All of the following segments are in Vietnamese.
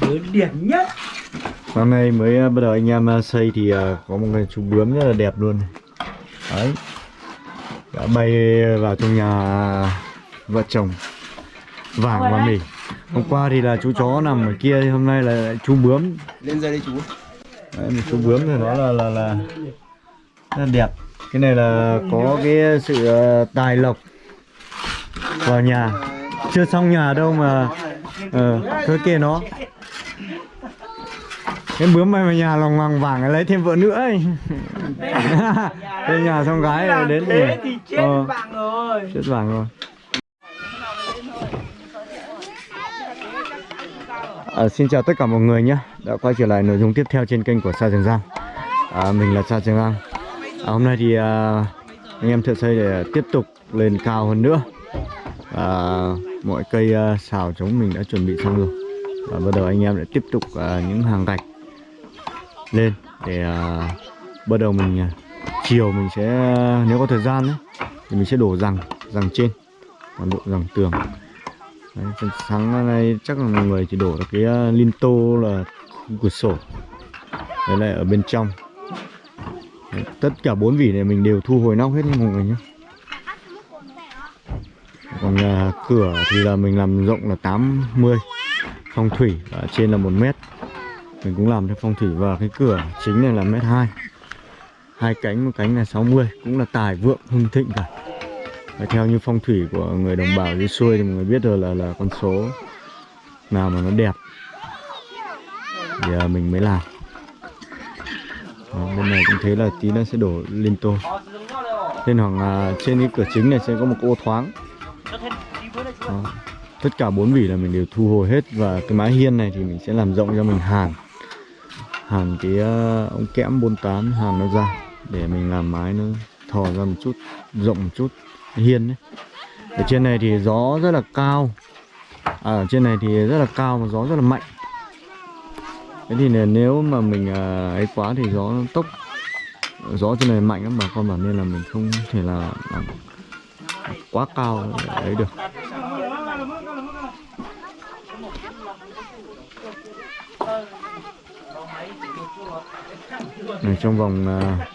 Đứa điểm nhất. Hôm nay mới ờ, bắt đầu anh em ờ, xây thì ờ, có một cái chú bướm rất là đẹp luôn Đấy. Đã bay vào trong nhà vợ chồng. Vàng và mình Hôm qua thì là chú chó nằm ở kia Hôm nay là chú bướm. Lên đây đây chú. Đấy, một chú bướm thì nó là là là rất là đẹp. Cái này là có cái sự tài lộc vào nhà. Chưa xong nhà đâu mà ờ thôi kệ nó cái bướm mày vào nhà lòng hoàng vàng lấy thêm vợ nữa ấy. lên nhà xong gái rồi đến Thế thì chết Ờ, bạn rồi. Chết vàng rồi. À, xin chào tất cả mọi người nhé. Đã quay trở lại nội dung tiếp theo trên kênh của Sa Trường Giang. À, mình là Sa Trường Giang. À, hôm nay thì à, anh em thợ xây để tiếp tục lên cao hơn nữa. À, mọi cây à, xào chống mình đã chuẩn bị xong rồi. Và bắt đầu anh em lại tiếp tục à, những hàng gạch lên để à, bắt đầu mình à, chiều mình sẽ nếu có thời gian ấy, thì mình sẽ đổ rằng rằng trên toàn bộ rằng tường. Đấy, sáng nay chắc là mọi người chỉ đổ được cái uh, linto là cửa sổ. Đấy là ở bên trong. Đấy, tất cả bốn vỉ này mình đều thu hồi nóc hết nha mọi người nhé. Còn uh, cửa thì là mình làm rộng là 80 phong thủy ở trên là một mét mình cũng làm theo phong thủy và cái cửa chính này là mét hai. Hai cánh một cánh là 60 cũng là tài vượng hưng thịnh cả. Và theo như phong thủy của người đồng bào dưới xuôi thì mọi người biết rồi là là con số nào mà nó đẹp thì à, mình mới làm. Đó, bên này cũng thế là tí nữa sẽ đổ linto lên khoảng à, trên cái cửa chính này sẽ có một ô thoáng. Đó. tất cả bốn vỉ là mình đều thu hồi hết và cái mái hiên này thì mình sẽ làm rộng cho mình hàn hàn cái ờ, ống kẽm 48 hàn nó ra để mình làm mái nó thò ra một chút rộng một chút hiên đấy. Ở trên này thì gió rất là cao. À, ở trên này thì rất là cao và gió rất là mạnh. Thế thì này, nếu mà mình à, ấy quá thì gió tốc. Gió trên này mạnh lắm bà con bảo nên là mình không thể là ờ, quá cao để ấy được. Này, trong vòng à,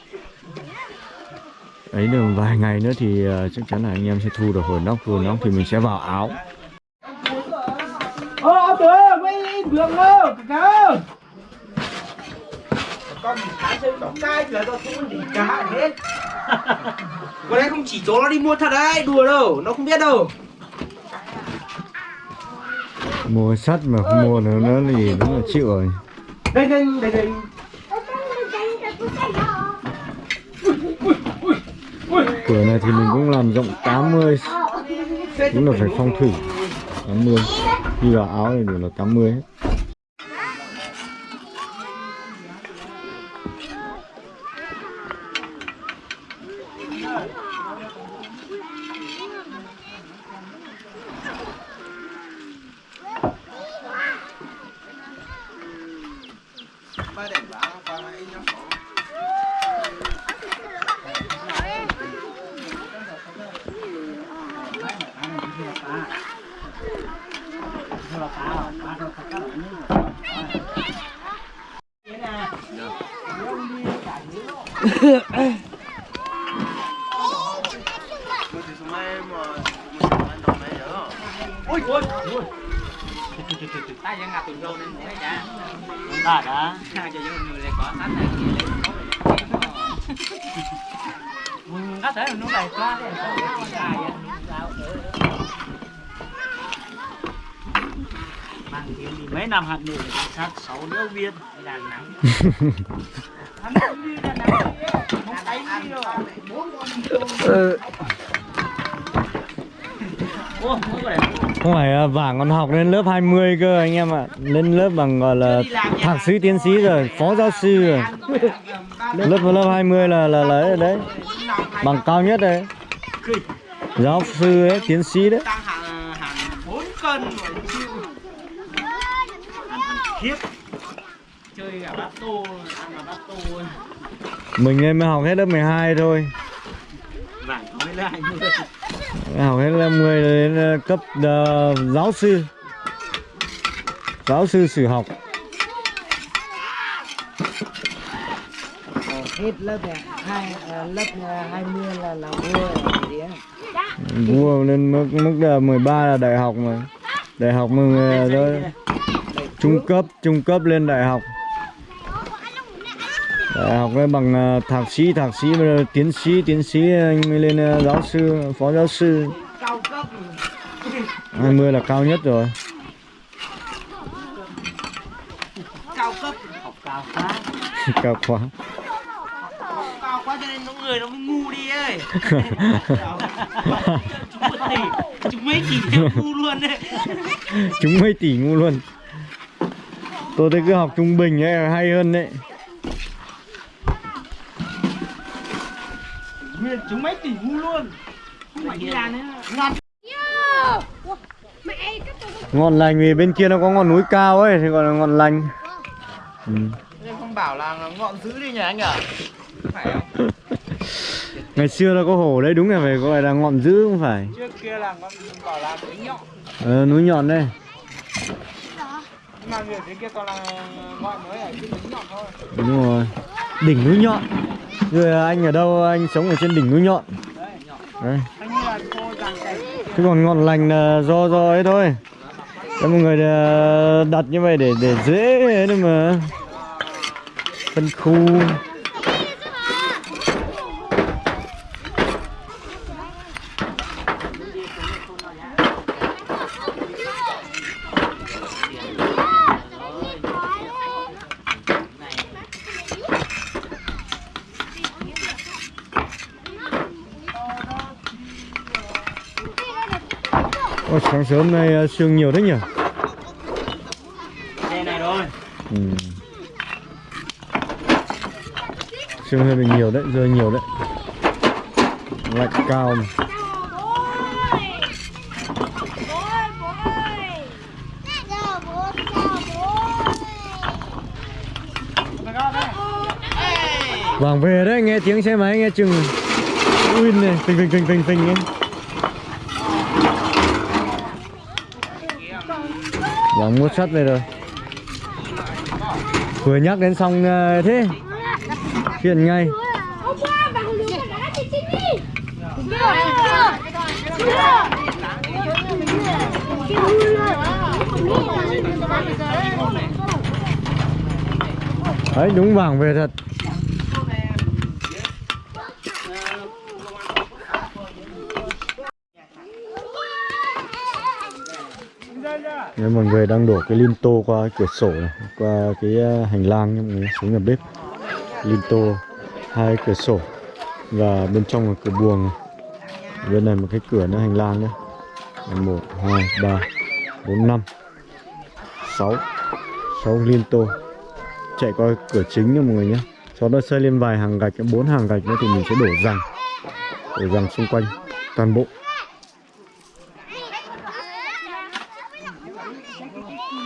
ấy được vài ngày nữa thì uh, chắc chắn là anh em sẽ thu được hồi nóc hồi nóc thì mình sẽ vào áo. Con mình thái xây đóng cai là do không đi cá hết Con đấy không chỉ chỗ nó đi mua thật đấy, đùa đâu, nó không biết đâu. Mua sắt mà không mua nữa nó gì nó là chịu rồi. Đây đây đây đây cửa này thì mình cũng làm rộng 80 cũng là phải phong thủy. 80 đi vào áo này đều là 80 hết. Ôi ôi ôi ta vẫn gặp tụi rô nên thấy chả Đã đã cho vô người lại có sẵn này Có thể là nó đầy quá đấy sao để Cái dài năm hạt nụ sát sáu đứa viên đàn nắng Hắn không đi thấy đi rồi phải à, vàng còn học lên lớp 20 cơ anh em ạ lên lớp bằng gọi là thạc sĩ tiến sĩ rồi phó giáo sư rồi lớp lớp 20 là là lấy rồi đấy bằng cao nhất đấy giáo sư ấy tiến sĩ đấy tăng hàng hàng 4 cân rồi ăn khiếp. Chơi cả bát tô ăn cả bát tô. Mình lên mới học hết lớp 12 thôi. Vàng có mấy là 20 học hết lớp 10 đến ờ, cấp ờ, giáo sư. Giáo sư sử học. Ờ, hết lớp này, hai lớp ờ, 20 là là vua rồi đấy. vua lên mức mức là 13 là đại học mà. Đại học ờ, đó trung cấp trung cấp lên đại học. Đại học với bằng ờ, thạc sĩ thạc sĩ tiến sĩ tiến sĩ anh mới lên ờ, giáo sư phó giáo sư. Cao cấp 20 là cao nhất rồi. Cao cấp. Học cao quá. cao quá. Cao quá cho nên nó người nó mới ngu đi ấy. Chúng mấy tỷ chúng mấy tỷ ngu luôn đấy chúng mấy tỷ ngu luôn tôi thấy cứ học trung bình ấy là hay hơn đấy. Nguyên chúng mấy tỷ ngu luôn. Không phải đi làm nữa ngọn lành vì bên kia nó có ngọn núi cao ấy thì gọi là ngọn lành. Ừ. nhưng không bảo là ngọn dữ đi nhỉ anh à phải không? Ngày xưa nó có hổ đấy đúng là phải gọi là ngọn dữ không phải? Trước kia là ngọn bảo là núi nhọn. Ờ, núi nhọn đây nhưng mà người thế kia toàn là gọi mới ở trên núi nhọn thôi đúng rồi. Đỉnh núi nhọn. Rồi à, anh ở đâu? Anh sống ở trên đỉnh núi nhọn. Đấy. Nhọn đấy. anh là cô giàn chứ còn ngọn lành là do do ấy thôi. Cho mọi người à, đặt như vậy để để dễ ấy mà phân khu Ôi, sáng sớm nay ờ, sương nhiều thế nhỉ đây này rồi ừ. sương hơi bị nhiều đấy rơi nhiều đấy lạnh cao mà. Vàng về đấy, nghe tiếng xe máy nghe chừng Win này, phình phình phình phình phình ấy. Vàng mua sắt về rồi. Vừa nhắc đến xong ờ, thế. Chuyện ngay. Đấy đúng vàng về thật Nếu mọi người đang đổ cái linto qua cửa sổ này, qua cái à, hành lang nha mọi người xuống nhà bếp. Linto hai cửa sổ và bên trong là cửa buồng này. bên này một cái cửa nữa hành lang nữa một hai ba bốn năm sáu sáu linto. Chạy qua cửa chính nha mọi người nhé sau đó xây lên vài hàng gạch bốn hàng gạch nữa thì mình sẽ đổ rằng đổ rằng xung quanh toàn bộ.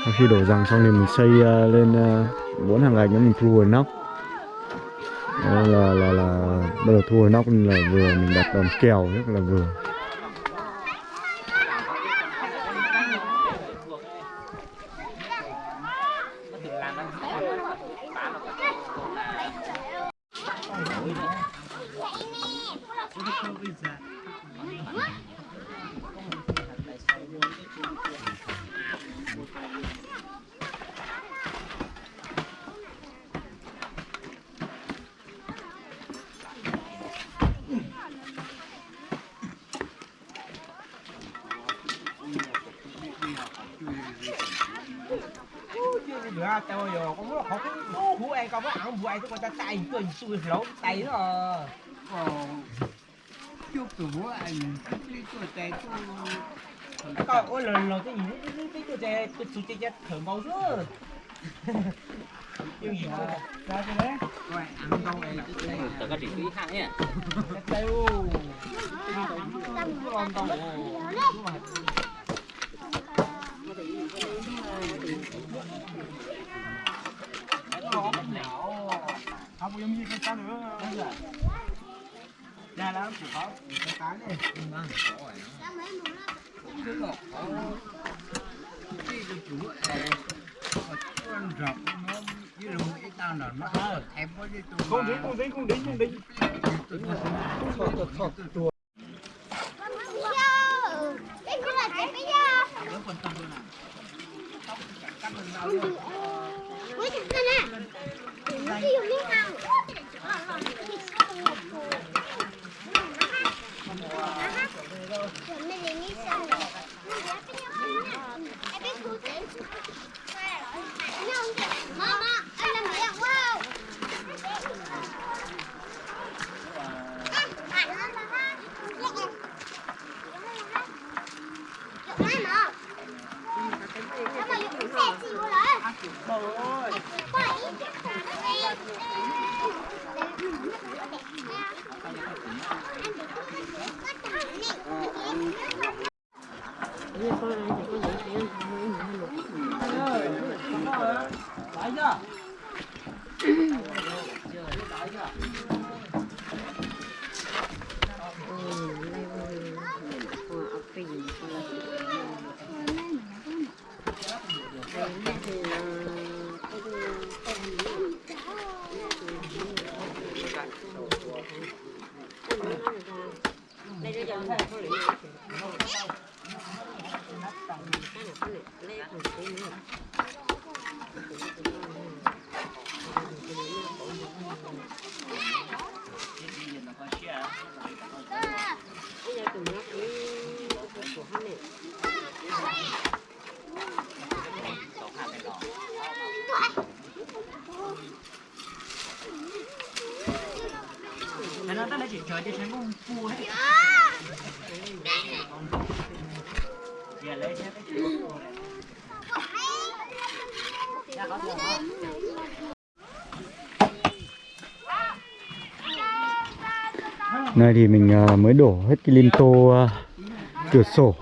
Sau khi đổ rằng xong thì mình xây uh, lên bốn bốn hàng gạch nữa mình thu hồi nóc. Đó là là là bắt đầu thu hồi nóc là vừa mình đặt đòn kèo rất là vừa. Tao giờ có muốn không bố ai muốn ăn bố ai tôi ta tay tôi xui lỗ tay nó chúc từ bố anh đi tuổi trẻ tôi coi ôi lần lần cái gì cái cái tôi chơi tôi tôi chơi thử màu nữa yêu gì mà ra cái đấy coi ăn đâu này là tự có chỉ ô còn không có giống như cái cá nữa ra đó chịu khó cái cá này không đến không đến không đến không đến Cái cái là cái cái da. Ui, thật ra nè. Nó đi dùng miếng ăn. Mama, anh làm gì ạ? Wow. À, à, nó là ha. Dạ. Dụng ai mà? Sao mà dụng xe xìu rồi? Thế bông phu hết. Giờ lấy xem cái chuyện phu này Dạ có thường không? Này thì mình à, mới đổ hết cái lim tô à, cửa sổ.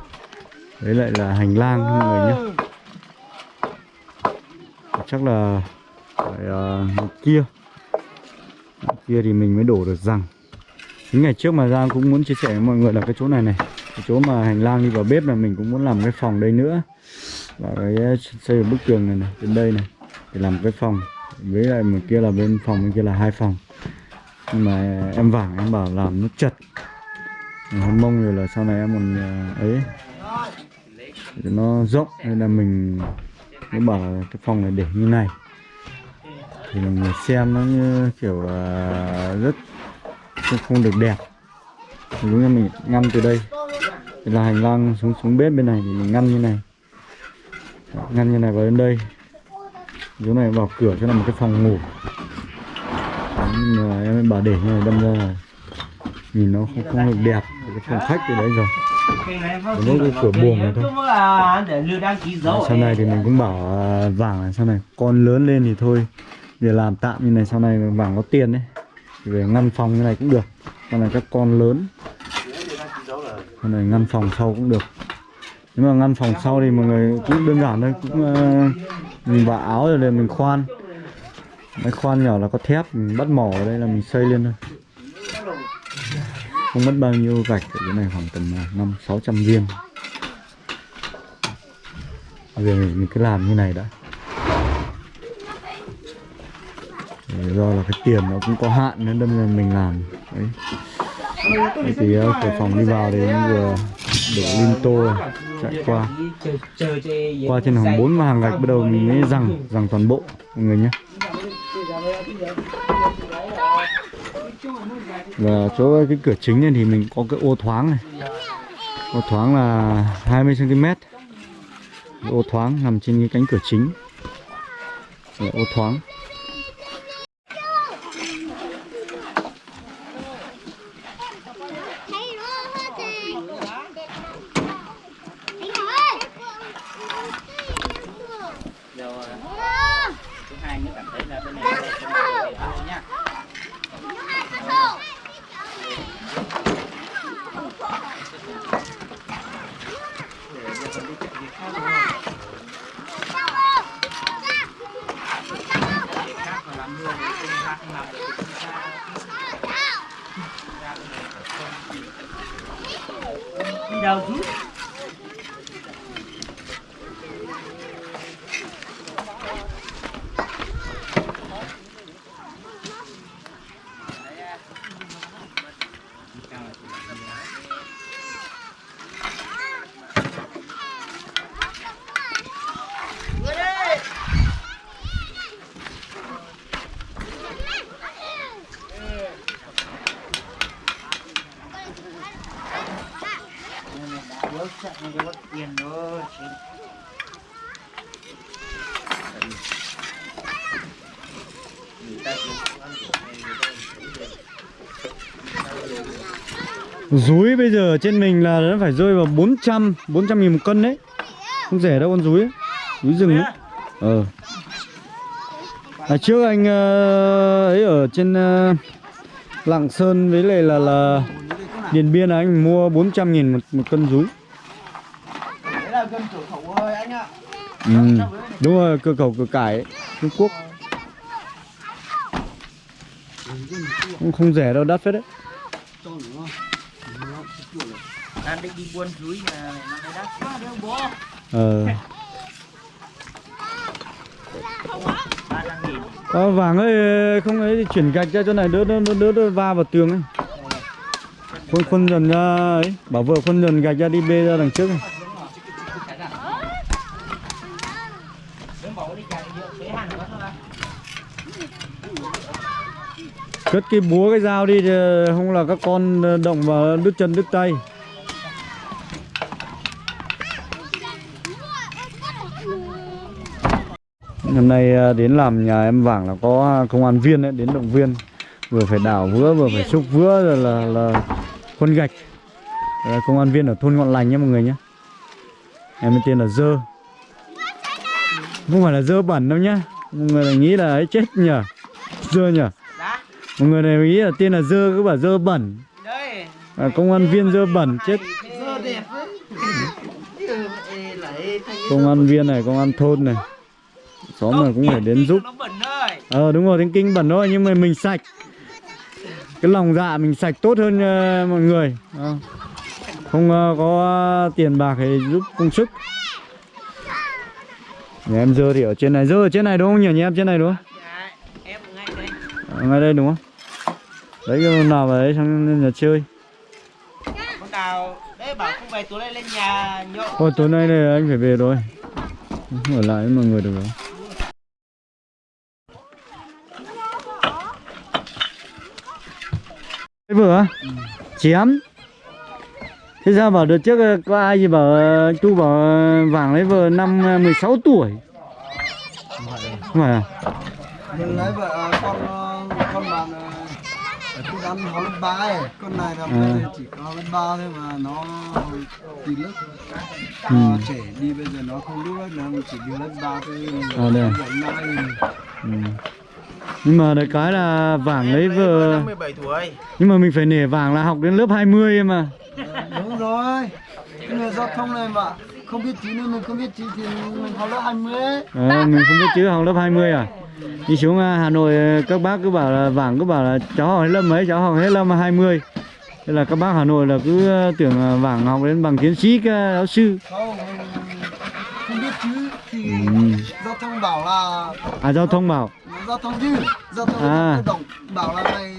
Đấy lại là hành lang mọi người nhé Chắc là phải một kia. Kia thì mình mới đổ được rằng những ngày trước mà Giang cũng muốn chia sẻ với mọi người là cái chỗ này này Cái chỗ mà hành lang đi vào bếp là mình cũng muốn làm cái phòng đây nữa. Và cái ờ, xây một bức tường này này, bên đây này Để làm cái phòng. Với lại một kia là bên phòng, bên kia là hai phòng. Nhưng mà em vàng em bảo làm nó chật. Mình mong rồi là sau này em còn ờ, ấy. Để nó rộng nên là mình mới bảo là cái phòng này để như này. Thì mình xem nó như kiểu rất không, không được đẹp. Đúng là mình ngăn từ đây. Là hành lang xuống xuống bếp bên này thì mình ngăn như này. Ngăn như này vào đến đây. Chỗ này vào cửa cho là một cái phòng ngủ. Nhưng mà em bảo để như này đâm ra là nhìn nó không không được đẹp. Cái phòng khách từ đấy rồi. Có mỗi cái cửa buồng này thôi. à, sau này thì mình cũng bảo à, vàng là sau này con lớn lên thì thôi. Để làm tạm như này sau này vàng có tiền đấy về ngăn phòng như này cũng được. Con này các con lớn. Con này ngăn phòng sau cũng được. Nếu mà ngăn phòng sau thì mọi người cũng đơn giản thôi cũng uh, mình vả áo rồi để mình khoan. Mấy khoan nhỏ là có thép mình bắt mỏ ở đây là mình xây lên thôi. Không mất bao nhiêu gạch ở cái này khoảng tầm ờ, năm sáu trăm viên. Bây giờ mình cứ làm như này đã. Do là cái tiền nó cũng có hạn nên đâm là mình làm. Đấy. Đấy thì uh, cửa phòng đi vào thì cũng vừa đổ lên tô chạy qua. Qua trên hàng bốn mà hàng gạch bắt đầu mình mới rằng rằng toàn bộ mọi người nhé. Và chỗ cái cửa chính này thì mình có cái ô thoáng này. Ô thoáng là 20 cm ô thoáng nằm trên cái cánh cửa chính. Ô thoáng Thấy nó hết rồi. Thấy rồi. Rồi Ờ, thứ hai nữa cảm thấy là bên này là bên này là thôi nhá nó ăn cái thô. khác mà làm mưa thì không khác làm được thì không sao Đi đâu chứ Rúi bây giờ trên mình là nó phải rơi vào 400 400 nghìn một cân đấy Không rẻ đâu con rúi ấy. Rúi rừng ấy Ờ à, Trước anh ờ, ấy ở trên ờ, Lạng Sơn với lại là là Điền Biên là anh mua 400 nghìn một, một cân rúi Đấy là cân cửa khẩu thôi anh ạ. ừ. Đúng rồi, cửa khẩu cửa cải ấy, Trung Quốc Cũng không rẻ đâu, đắt phết đấy đang định đi buôn dưới mà nó mới đắt quá đâu bố. Ờ Ờ, vàng ấy không ấy thì chuyển gạch ra chỗ này đỡ đỡ đỡ, đỡ, đỡ va vào tường ấy khuôn khuôn dần ra ấy bảo vợ khuôn dần gạch ra đi bê ra đằng trước ấy. Đừng bảo đi chạy giữa thế hàng quá thôi cất cái búa cái dao đi không là các con ờ, động vào đứt chân đứt tay. Hôm nay ờ, đến làm nhà em vàng là có công an viên ấy, đến động viên. Vừa phải đảo vữa vừa phải xúc vữa rồi là là khuôn gạch. Là công an viên ở thôn ngọn lành nhé mọi người nhé. Em tên là dơ. Không phải là dơ bẩn đâu nhá. Mọi người lại nghĩ là ấy chết nhở dơ nhở Mọi người này nghĩ là tên là dơ cứ bảo dơ bẩn. Đây. à, công an viên dơ bẩn chết. Dơ đẹp công an viên này công an thôn này. Xóm này cũng phải đến giúp. Ờ đúng rồi tiếng kinh bẩn thôi nhưng mà mình sạch. Cái lòng dạ mình sạch tốt hơn ờ, mọi người. Ờ. không ờ, có tiền bạc thì giúp công sức. Nhà em dơ thì ở trên này. Dơ ở trên này đúng không nhỉ? Nhà em trên này đúng không Dạ, em ngay đây. Ở ngay đây đúng không? Đấy cái hôm nào vào đấy sang nhà chơi. Con nào đấy bảo không về tối nay lên nhà nhậu. Ôi tối nay này anh phải về rồi. Không ở lại với mọi người được rồi. Cái vừa chém. Thế sao bảo đợt trước ờ, có ai gì bảo ờ, anh Tu bảo ờ, vàng lấy vợ năm ờ, 16 tuổi? Không phải à? mình lấy vợ con ờ, con bạn tôi ăn học lớp ba ấy con này là bây giờ chỉ có lớp ba thôi mà nó tí lớp Ừ. Nó trẻ đi bây giờ nó không biết lớp nào chỉ đi lớp ba thôi À, đây ừ. Nhưng mà được cái là vàng 17 tuổi. Nhưng mà mình phải nể vàng là học đến lớp 20 em mà đúng rồi cái người giao thông này mà không biết chữ nên mình không biết chữ thì mình học lớp 20 ấy. À, mình không biết chữ học lớp 20 à? Đi xuống à, Hà Nội à, các bác cứ bảo là vàng cứ bảo là cháu học hết lớp mấy, cháu học hết lớp 20 Thế là các bác Hà Nội là cứ à, tưởng vàng học đến bằng tiến sĩ giáo sư. Không biết chữ thì Ừ. giao thông bảo là À giao thông bảo. Giao thông chứ giao thông À. tự động bảo là mày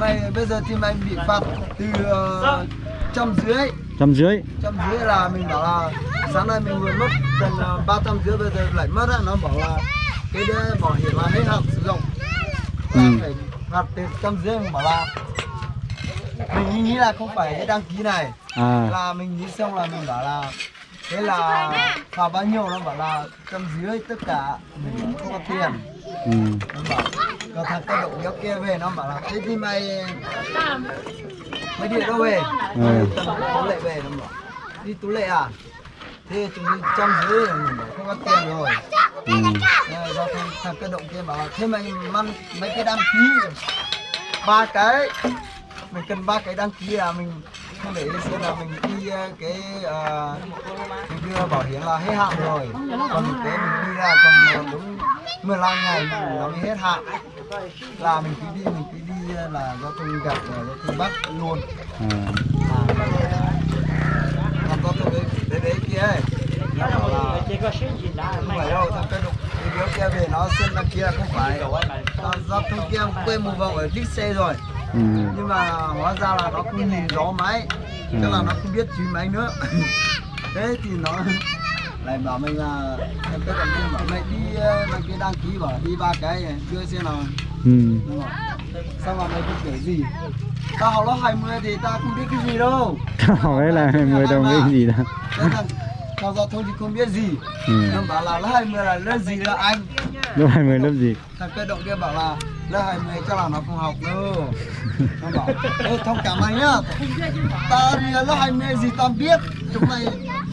mày bây giờ thì mày bị phạt từ uh, trăm dưới trăm rưỡi. Trăm dưới là mình bảo là sáng nay mình vừa mất gần ba trăm dưới bây giờ lại mất á nó bảo là cái đấy bảo hiểm là hết hạn sử dụng. Ừ. phải phạt từ trăm dưới mình bảo là mình nghĩ là không phải cái đăng ký này. À. Là mình nghĩ xong là mình bảo là thế là phạt bao nhiêu nó bảo là trăm dưới tất cả mình không có tiền. Ừ. nó bảo có thằng cái động kéo kia về nó bảo là thế thì mày mày đi đâu về? Ừ. tú lệ về. Nó bảo đi tú lệ à thế chúng đi trăm dưới rồi mình bảo không có tiền rồi. Ừ. Thế do thằng, thằng cái động kia bảo thế mày mang mấy cái đăng ký ba cái. Mình cần ba cái đăng ký là mình không để lên xe là mình đi ờ, cái ờ, mình đưa bảo hiểm là hết hạn rồi. Còn thực tế mình đi ra còn đúng 15 ngày nó mới hết hạn. Là mình cứ đi mình cứ đi ờ, là giao thông gặp rồi giao thông bắt luôn. À. à, thằng giao thông đấy kia ấy nó bảo là không phải đâu thằng cái đục cái kia về nó xem là kia không phải. Thằng giao thông kia quên một vòng ở đít xe rồi. Ừ. nhưng mà hóa ra là nó không nhìn rõ máy tức là nó không biết chữ máy nữa. Thế thì nó lại bảo mình là em còn kia bảo mày đi ờ, mày kia đăng ký bảo đi ba cái đưa xe nào. Ừ. Sao mà mày không kể gì? Tao học lớp 20 thì tao không biết cái gì đâu. Học ấy là 10 đồng cái gì thằng thằng giao thông thì không biết gì. Ừ. nó bảo là lớp 20 là lớp gì là anh? Lớp 20 lớp gì? Thằng cơ động kia bảo là lớp 20 cho là nó không học nữa nó bảo ê thông cảm anh nhá. Ta thì lớp 20 gì ta biết. Chúng mày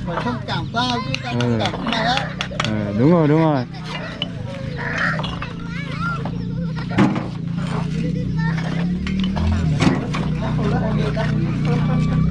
phải thông cảm tao chứ tao thông cảm chúng mày á. Ờ, đúng rồi đúng rồi ahorita.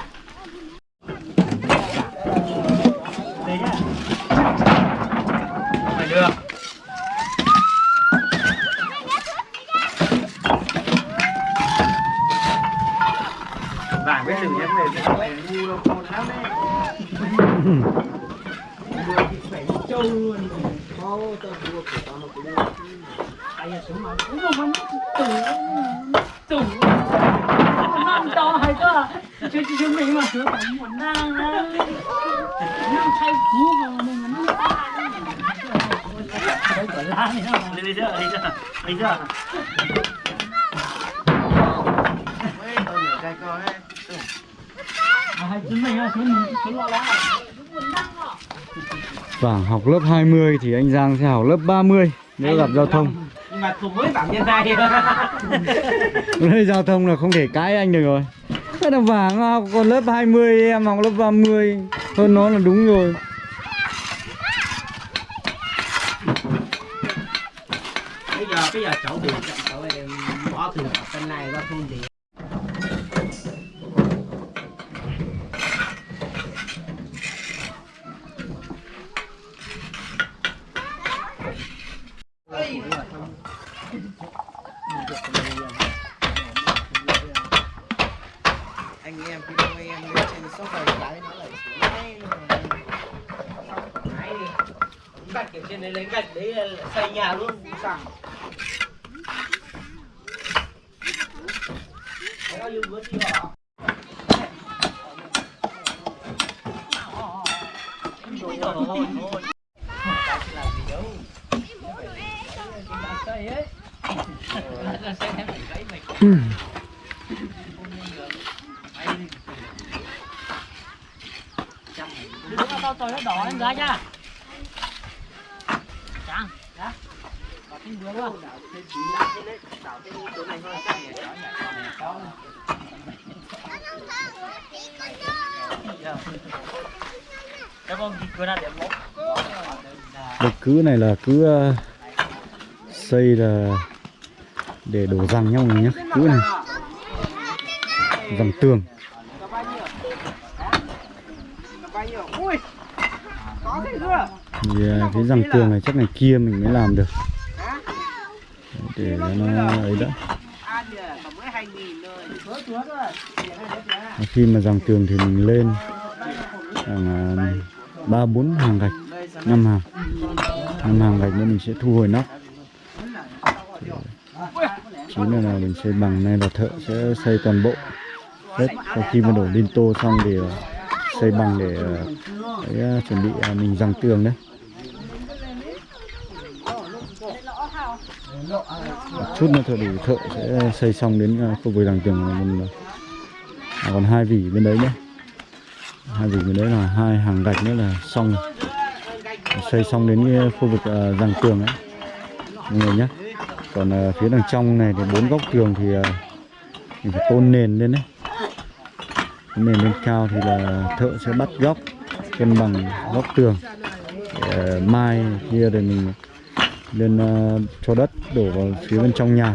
Phải được vàng với từng nhân về cái này ngu đâu con lắm đấy châu luôn Ô, tao đua của tao nó cũng ai là sống mà cũng không phải tủ tủ năm to hay cơ chứ chứ mình mà sửa tổng một năm năm thay phú vào mình nó cái quả lá này nó đi đi chưa đi đi chưa cái à mình là lo lắng Vàng học lớp 20 thì anh Giang sẽ học lớp 30 nếu gặp giao thông. Nhưng mà cùng với phạm nhân này Đây giao thông là không thể cãi anh được rồi. Thế là Vàng học còn lớp 20 em học lớp 30 Hơn nó là đúng rồi bây giờ bây giờ cháu buồn chậm cháu em bỏ từ bên này ra thôn thì anh em khi đâu em lên trên sóc vài cái nó lại xuống ngay Đấy đi. gạch ở trên đấy lấy gạch đấy là xây nhà luôn sẵn bao nhiêu bữa đi họ Ôi trời ơi, thôi. Làm gì đâu. Xây ấy. Xây em phải gãy mày. Đừng có tao tôi nó đỏ em ra nha Chẳng Dạ Có tiếng bướm không Cảm ơn cửa nào điểm một cái cứ này là cứ ờ, xây là để đổ răng nhau nhé cứ này. Răng tường. Thì ờ, cái răng tường này chắc này kia mình mới làm được để nó ấy đã khi mà dòng tường thì mình lên khoảng à, ba bốn hàng gạch năm hàng. Năm hàng gạch nữa mình sẽ thu hồi nóc chính là, là mình xây bằng này là thợ sẽ xây toàn bộ hết. Sau khi mà đổ lên tô xong thì à, xây bằng để à, để, chuẩn bị mình dòng tường đấy. Chút nữa thợ đủ thợ sẽ xây xong đến à, khu vực đằng tường là à, còn hai vỉ bên đấy nhé. Hai vỉ bên đấy là hai hàng gạch nữa là xong xây xong đến à, khu vực à, uh, răng tường ấy. Mọi người nhé. Còn à, phía đằng trong này thì bốn góc tường thì à, mình phải tôn nền lên đấy. Cái nền lên cao thì là thợ sẽ bắt góc cân bằng góc tường để mai kia thì mình lên ờ, cho đất đổ vào phía bên trong nhà.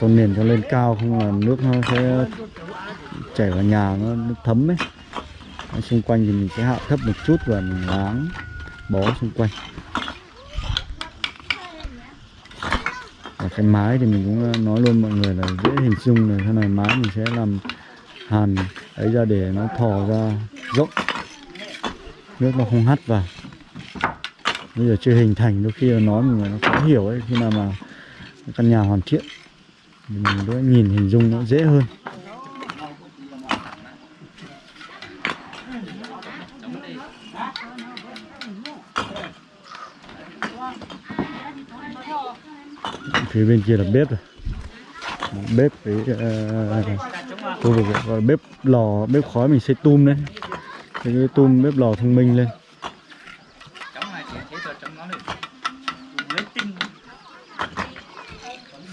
Tôn nền cho lên cao không là nước nó sẽ chảy vào nhà nó, nó thấm ấy. Ở xung quanh thì mình sẽ hạ thấp một chút và mình láng bó xung quanh. Và cái mái thì mình cũng ờ, nói luôn mọi người là dễ hình dung là thế này mái mình sẽ làm hàn ấy ra để nó thò ra rộng. Nước nó không hắt vào bây giờ chưa hình thành đôi khi là nói mình nó khó hiểu ấy khi nào mà căn nhà hoàn thiện mình đỡ nhìn hình dung nó dễ hơn. Phía bên kia là bếp rồi bếp với uh, khu vực gọi bếp lò bếp khói mình xây tum đấy. Cái tum bếp lò thông minh lên chống này thì chế thuật trong nó được lấy tinh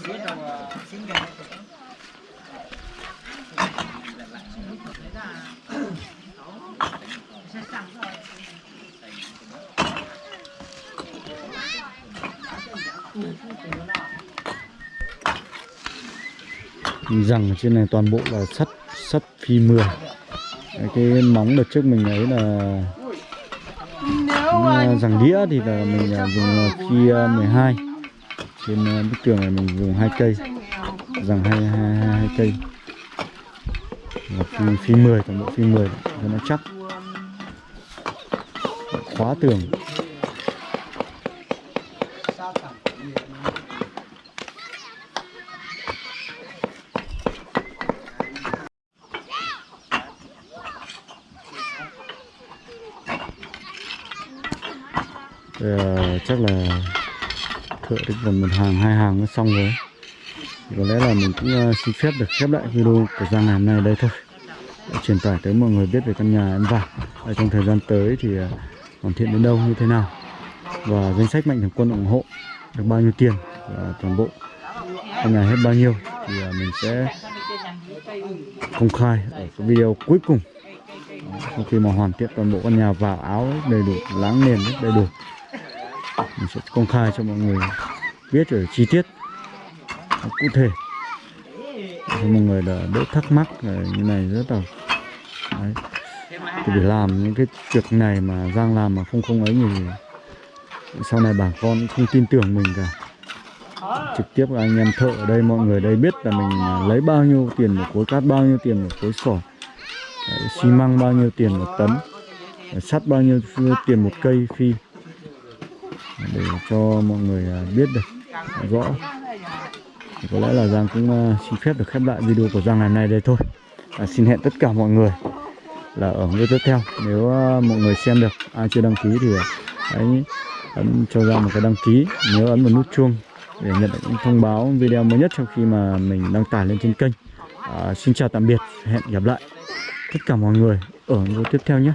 dưới đầu xin gà rằng trên này toàn bộ là sắt sắt phi 10 Đấy, cái móng đợt trước mình ấy là à, rằng đĩa thì là mình à, dùng phi à, 12 trên à, bức tường này mình dùng hai cây rằng hai, hai cây. Là phi, phi 10 toàn bộ phi 10 cho nó chắc. Khóa tường Ờ, chắc là thợ được gần một hàng, hai hàng nó xong rồi. Có lẽ là mình cũng ờ, xin phép được khép lại video của Giang ngày hôm nay đây thôi. Để truyền tải tới mọi người biết về căn nhà em vào ở trong thời gian tới thì ờ, hoàn thiện đến đâu, như thế nào? Và danh sách mạnh thường quân ủng hộ được bao nhiêu tiền? Và toàn bộ căn nhà hết bao nhiêu? Thì ờ, mình sẽ công khai ở cái video cuối cùng. Sau khi mà hoàn thiện toàn bộ căn nhà vào áo đầy đủ, láng nền đầy đủ mình sẽ công khai cho mọi người biết ở chi tiết. Cụ thể. Cho mọi người là đỡ thắc mắc như này rất là đấy. thì để làm những cái việc này mà Giang làm mà không không ấy thì sau này bà con không tin tưởng mình cả. Trực tiếp anh em thợ ở đây, mọi người đây biết là mình lấy bao nhiêu tiền một khối cát, bao nhiêu tiền một khối sỏi, xi măng bao nhiêu tiền một tấn, sắt bao nhiêu tiền một cây phi để cho mọi người à, biết được à, rõ. Thì có lẽ là Giang cũng à, xin phép được khép lại video của Giang ngày hôm nay đây thôi. À, xin hẹn tất cả mọi người là ở video tiếp theo. Nếu mọi người xem được ai chưa đăng ký thì hãy ấn cho ra một cái đăng ký nhớ ấn vào nút chuông để nhận được những thông báo video mới nhất trong khi mà mình đăng tải lên trên kênh. À, xin chào tạm biệt hẹn gặp lại tất cả mọi người ở video tiếp theo nhé.